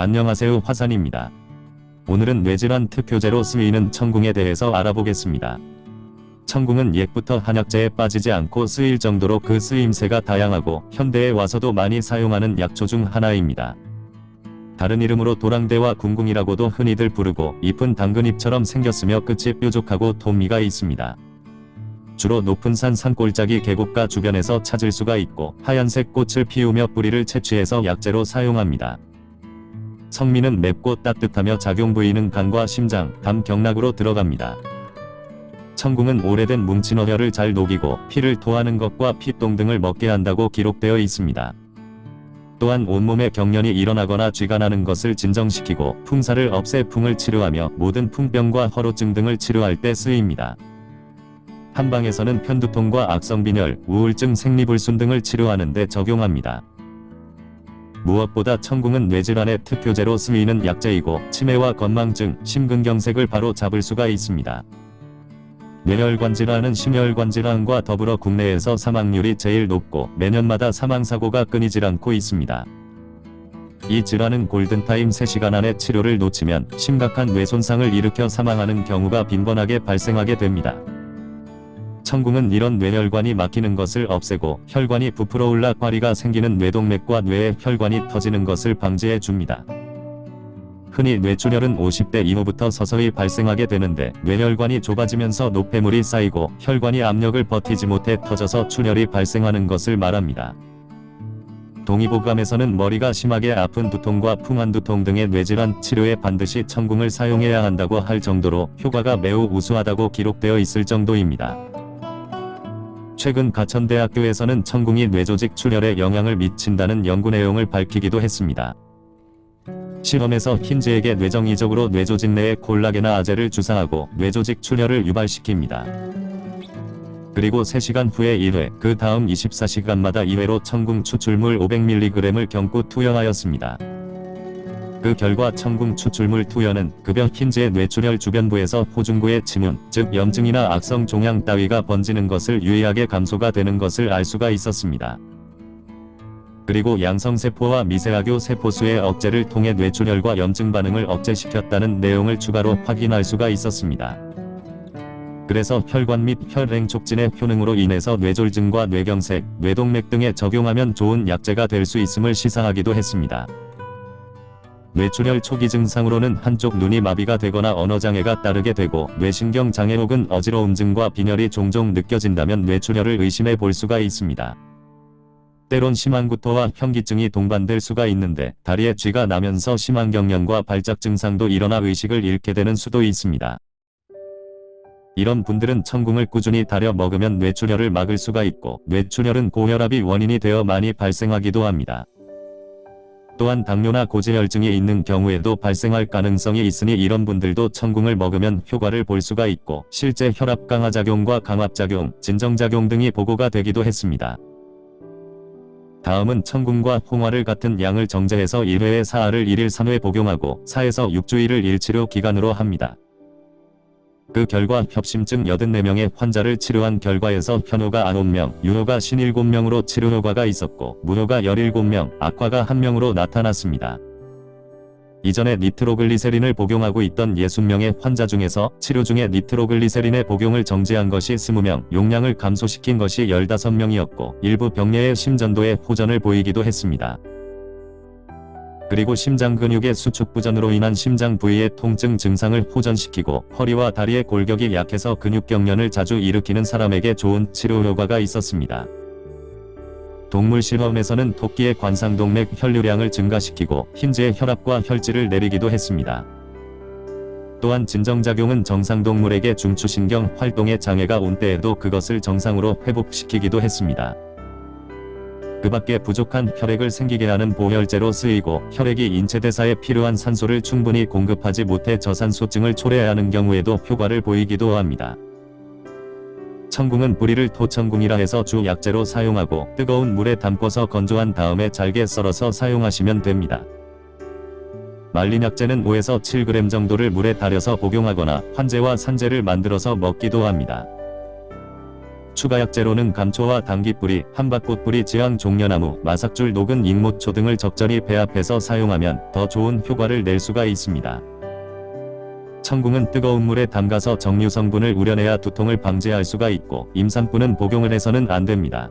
안녕하세요 화산입니다. 오늘은 뇌질환 특효제로 쓰이는 청궁에 대해서 알아보겠습니다. 청궁은 옛부터 한약재에 빠지지 않고 쓰일 정도로 그 쓰임새가 다양하고 현대에 와서도 많이 사용하는 약초 중 하나입니다. 다른 이름으로 도랑대와 궁궁이라고도 흔히들 부르고 잎은 당근잎처럼 생겼으며 끝이 뾰족하고 돈미가 있습니다. 주로 높은 산 산골짜기 계곡가 주변에서 찾을 수가 있고 하얀색 꽃을 피우며 뿌리를 채취해서 약재로 사용합니다. 성미는 맵고 따뜻하며 작용 부위는 간과 심장, 담 경락으로 들어갑니다. 청궁은 오래된 뭉친 어혈을 잘 녹이고 피를 토하는 것과 피똥 등을 먹게 한다고 기록되어 있습니다. 또한 온몸에 경련이 일어나거나 쥐가 나는 것을 진정시키고 풍사를 없애 풍을 치료하며 모든 풍병과 허로증 등을 치료할 때 쓰입니다. 한방에서는 편두통과 악성빈혈, 우울증 생리불순 등을 치료하는 데 적용합니다. 무엇보다 청궁은 뇌질환의 특효제로 쓰이는 약재이고 치매와 건망증, 심근경색을 바로 잡을 수가 있습니다. 뇌혈관 질환은 심혈관 질환과 더불어 국내에서 사망률이 제일 높고 매년마다 사망사고가 끊이질 않고 있습니다. 이 질환은 골든타임 3시간 안에 치료를 놓치면 심각한 뇌손상을 일으켜 사망하는 경우가 빈번하게 발생하게 됩니다. 청궁은 이런 뇌혈관이 막히는 것을 없애고 혈관이 부풀어 올라 과리가 생기는 뇌동맥과 뇌의 혈관이 터지는 것을 방지해 줍니다. 흔히 뇌출혈은 50대 이후부터 서서히 발생하게 되는데 뇌혈관이 좁아지면서 노폐물이 쌓이고 혈관이 압력을 버티지 못해 터져서 출혈이 발생하는 것을 말합니다. 동의보감에서는 머리가 심하게 아픈 두통과 풍한두통 등의 뇌질환 치료에 반드시 청궁을 사용해야 한다고 할 정도로 효과가 매우 우수하다고 기록되어 있을 정도입니다. 최근 가천대학교에서는 청궁이 뇌조직 출혈에 영향을 미친다는 연구 내용을 밝히기도 했습니다. 실험에서 흰즈에게 뇌정의적으로 뇌조직 내에 콜라겐화 아제를 주사하고 뇌조직 출혈을 유발시킵니다. 그리고 3시간 후에 1회, 그 다음 24시간마다 2회로 청궁 추출물 500mg을 경구 투여하였습니다. 그 결과 청궁 추출물 투여는 급여 흰즈의 뇌출혈 주변부에서 호중구의 침문, 즉 염증이나 악성 종양 따위가 번지는 것을 유의하게 감소가 되는 것을 알 수가 있었습니다. 그리고 양성세포와 미세하교 세포수의 억제를 통해 뇌출혈과 염증 반응을 억제시켰다는 내용을 추가로 확인할 수가 있었습니다. 그래서 혈관 및 혈행 촉진의 효능으로 인해서 뇌졸증과 뇌경색, 뇌동맥 등에 적용하면 좋은 약재가 될 수 있음을 시사하기도 했습니다. 뇌출혈 초기 증상으로는 한쪽 눈이 마비가 되거나 언어장애가 따르게 되고 뇌신경 장애 혹은 어지러움 증과 빈혈이 종종 느껴진다면 뇌출혈을 의심해 볼 수가 있습니다. 때론 심한 구토와 현기증이 동반될 수가 있는데 다리에 쥐가 나면서 심한 경련과 발작 증상도 일어나 의식을 잃게 되는 수도 있습니다. 이런 분들은 청궁을 꾸준히 다려 먹으면 뇌출혈을 막을 수가 있고 뇌출혈은 고혈압이 원인이 되어 많이 발생하기도 합니다. 또한 당뇨나 고지혈증이 있는 경우에도 발생할 가능성이 있으니 이런 분들도 청궁을 먹으면 효과를 볼 수가 있고 실제 혈압 강화작용과 강압작용, 진정작용 등이 보고가 되기도 했습니다. 다음은 청궁과 홍화를 같은 양을 정제해서 1회에 4알을 1일 3회 복용하고 4에서 6주일을 일치료 기간으로 합니다. 그 결과 협심증 84명의 환자를 치료한 결과에서 현호가 9명, 유효가 57명으로 치료 효과가 있었고 무효가 17명, 악화가 1명으로 나타났습니다. 이전에 니트로글리세린을 복용하고 있던 60명의 환자 중에서 치료 중에 니트로글리세린의 복용을 정지한 것이 20명, 용량을 감소시킨 것이 15명이었고 일부 병례의 심전도에 호전을 보이기도 했습니다. 그리고 심장 근육의 수축 부전으로 인한 심장 부위의 통증 증상을 호전시키고 허리와 다리의 골격이 약해서 근육 경련을 자주 일으키는 사람에게 좋은 치료 효과가 있었습니다. 동물 실험에서는 토끼의 관상동맥 혈류량을 증가시키고 흰즈의 혈압과 혈질을 내리기도 했습니다. 또한 진정작용은 정상동물에게 중추신경 활동에 장애가 온 때에도 그것을 정상으로 회복시키기도 했습니다. 그 밖에 부족한 혈액을 생기게 하는 보혈제로 쓰이고 혈액이 인체 대사에 필요한 산소를 충분히 공급하지 못해 저산소증을 초래하는 경우에도 효과를 보이기도 합니다. 청궁은 뿌리를 토청궁이라 해서 주 약재로 사용하고 뜨거운 물에 담궈서 건조한 다음에 잘게 썰어서 사용하시면 됩니다. 말린 약재는 5에서 7g 정도를 물에 달여서 복용하거나 환제와 산제를 만들어서 먹기도 합니다. 추가 약재로는 감초와 당귀뿌리, 한밭꽃뿌리, 지황 종려나무, 마삭줄 녹은 익모초 등을 적절히 배합해서 사용하면 더 좋은 효과를 낼 수가 있습니다. 청궁은 뜨거운 물에 담가서 정류 성분을 우려내야 두통을 방지할 수가 있고 임산부는 복용을 해서는 안 됩니다.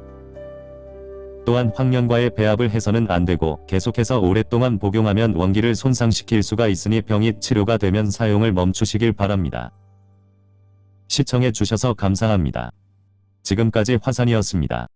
또한 황년과의 배합을 해서는 안 되고 계속해서 오랫동안 복용하면 원기를 손상시킬 수가 있으니 병이 치료가 되면 사용을 멈추시길 바랍니다. 시청해 주셔서 감사합니다. 지금까지 화산이었습니다.